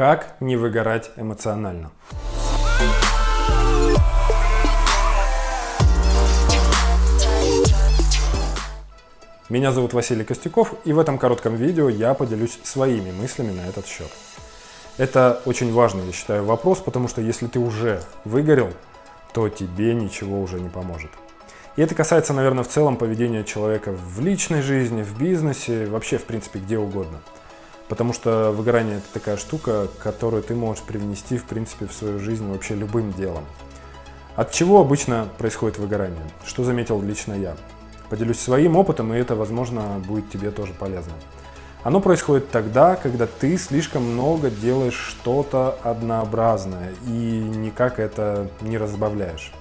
Как не выгорать эмоционально? Меня зовут Василий Костюков, и в этом коротком видео я поделюсь своими мыслями на этот счет. Это очень важный, я считаю, вопрос, потому что если ты уже выгорел, то тебе ничего уже не поможет. И это касается, наверное, в целом поведения человека в личной жизни, в бизнесе, вообще, в принципе, где угодно. Потому что выгорание – это такая штука, которую ты можешь привнести, в принципе, в свою жизнь вообще любым делом. От чего обычно происходит выгорание? Что заметил лично я? Поделюсь своим опытом, и это, возможно, будет тебе тоже полезно. Оно происходит тогда, когда ты слишком много делаешь что-то однообразное и никак это не разбавляешь.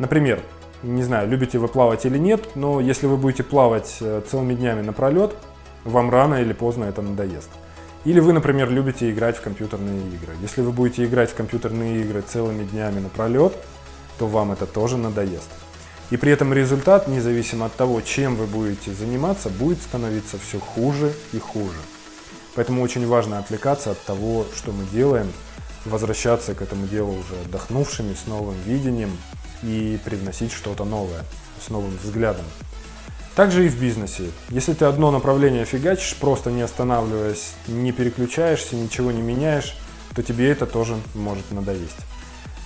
Например, не знаю, любите вы плавать или нет, но если вы будете плавать э, целыми днями напролет, вам рано или поздно это надоест. Или вы, например, любите играть в компьютерные игры. Если вы будете играть в компьютерные игры целыми днями напролет, то вам это тоже надоест. И при этом результат, независимо от того, чем вы будете заниматься, будет становиться все хуже и хуже. Поэтому очень важно отвлекаться от того, что мы делаем, возвращаться к этому делу уже отдохнувшими, с новым видением и привносить что-то новое, с новым взглядом. Также и в бизнесе. Если ты одно направление фигачишь, просто не останавливаясь, не переключаешься, ничего не меняешь, то тебе это тоже может надоесть.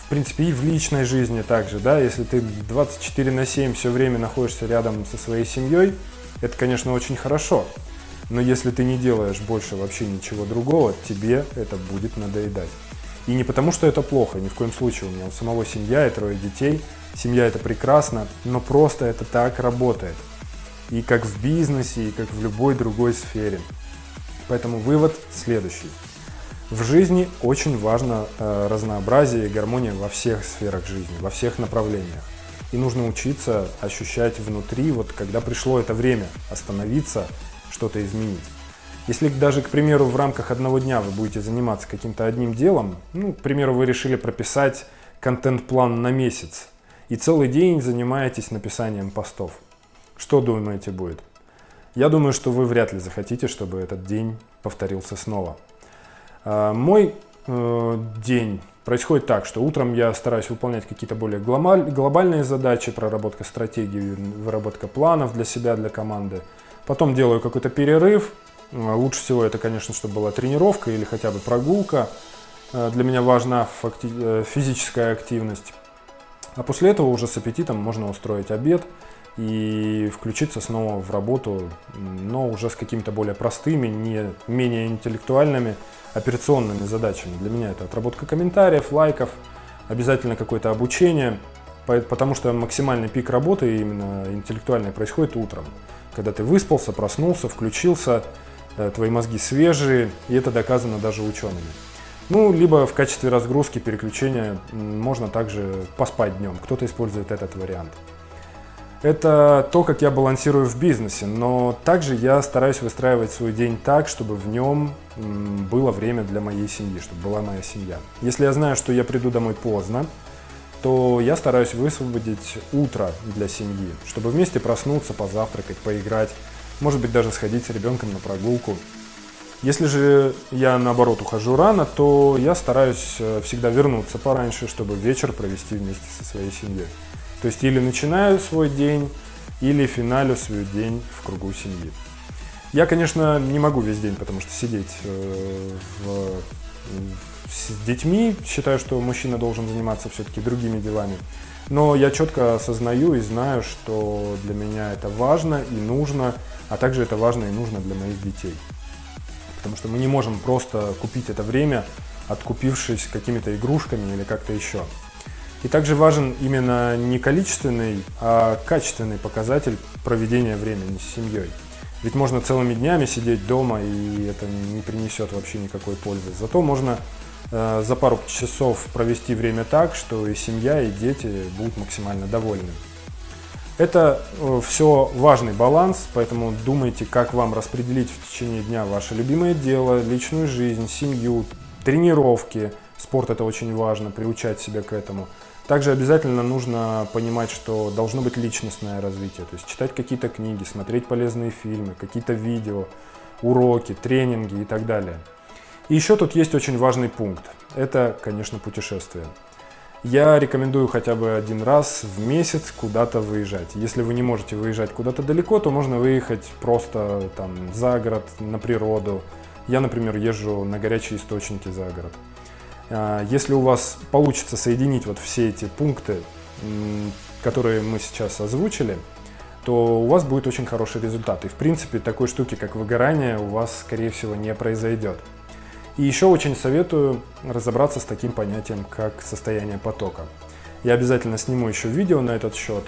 В принципе, и в личной жизни также, да, если ты 24 на 7 все время находишься рядом со своей семьей, это, конечно, очень хорошо. Но если ты не делаешь больше вообще ничего другого, тебе это будет надоедать. И не потому, что это плохо, ни в коем случае. У меня у самого семья и трое детей. Семья это прекрасно, но просто это так работает и как в бизнесе, и как в любой другой сфере. Поэтому вывод следующий. В жизни очень важно э, разнообразие и гармония во всех сферах жизни, во всех направлениях. И нужно учиться ощущать внутри, вот когда пришло это время, остановиться, что-то изменить. Если даже, к примеру, в рамках одного дня вы будете заниматься каким-то одним делом, ну, к примеру, вы решили прописать контент-план на месяц, и целый день занимаетесь написанием постов – что думаете будет? Я думаю, что вы вряд ли захотите, чтобы этот день повторился снова. А, мой э, день происходит так, что утром я стараюсь выполнять какие-то более глобальные задачи, проработка стратегии, выработка планов для себя, для команды. Потом делаю какой-то перерыв. А, лучше всего это, конечно, чтобы была тренировка или хотя бы прогулка. А, для меня важна э, физическая активность. А после этого уже с аппетитом можно устроить обед и включиться снова в работу, но уже с какими-то более простыми, не менее интеллектуальными операционными задачами. Для меня это отработка комментариев, лайков, обязательно какое-то обучение, потому что максимальный пик работы именно интеллектуальной происходит утром, когда ты выспался, проснулся, включился, э, твои мозги свежие, и это доказано даже учеными. Ну, либо в качестве разгрузки, переключения можно также поспать днем. Кто-то использует этот вариант. Это то, как я балансирую в бизнесе, но также я стараюсь выстраивать свой день так, чтобы в нем было время для моей семьи, чтобы была моя семья. Если я знаю, что я приду домой поздно, то я стараюсь высвободить утро для семьи, чтобы вместе проснуться, позавтракать, поиграть, может быть даже сходить с ребенком на прогулку. Если же я наоборот ухожу рано, то я стараюсь э, всегда вернуться пораньше, чтобы вечер провести вместе со своей семьей. То есть или начинаю свой день, или финалю свой день в кругу семьи. Я, конечно, не могу весь день, потому что сидеть э, в, с детьми, считаю, что мужчина должен заниматься все-таки другими делами. Но я четко осознаю и знаю, что для меня это важно и нужно, а также это важно и нужно для моих детей. Потому что мы не можем просто купить это время, откупившись какими-то игрушками или как-то еще. И также важен именно не количественный, а качественный показатель проведения времени с семьей. Ведь можно целыми днями сидеть дома, и это не принесет вообще никакой пользы. Зато можно э, за пару часов провести время так, что и семья, и дети будут максимально довольны. Это э, все важный баланс, поэтому думайте, как вам распределить в течение дня ваше любимое дело, личную жизнь, семью, тренировки. Спорт это очень важно, приучать себя к этому. Также обязательно нужно понимать, что должно быть личностное развитие, то есть читать какие-то книги, смотреть полезные фильмы, какие-то видео, уроки, тренинги и так далее. И еще тут есть очень важный пункт. Это, конечно, путешествие. Я рекомендую хотя бы один раз в месяц куда-то выезжать. Если вы не можете выезжать куда-то далеко, то можно выехать просто там за город, на природу. Я, например, езжу на горячие источники за город. А, если у вас получится соединить вот все эти пункты, которые мы сейчас озвучили, то у вас будет очень хороший результат. И в принципе такой штуки, как выгорание, у вас, скорее всего, не произойдет. И еще очень советую разобраться с таким понятием, как состояние потока. Я обязательно сниму еще видео на этот счет.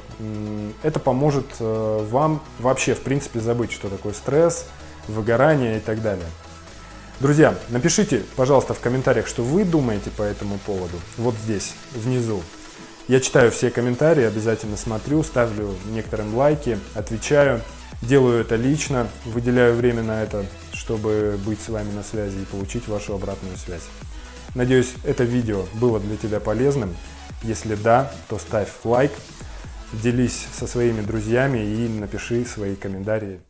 Это поможет э, вам вообще, в принципе, забыть, что такое стресс, выгорание и так далее. Друзья, напишите, пожалуйста, в комментариях, что вы думаете по этому поводу. Вот здесь, внизу. Я читаю все комментарии, обязательно смотрю, ставлю некоторым лайки, отвечаю. Делаю это лично, выделяю время на это, чтобы быть с вами на связи и получить вашу обратную связь. Надеюсь, это видео было для тебя полезным. Если да, то ставь лайк, делись со своими друзьями и напиши свои комментарии.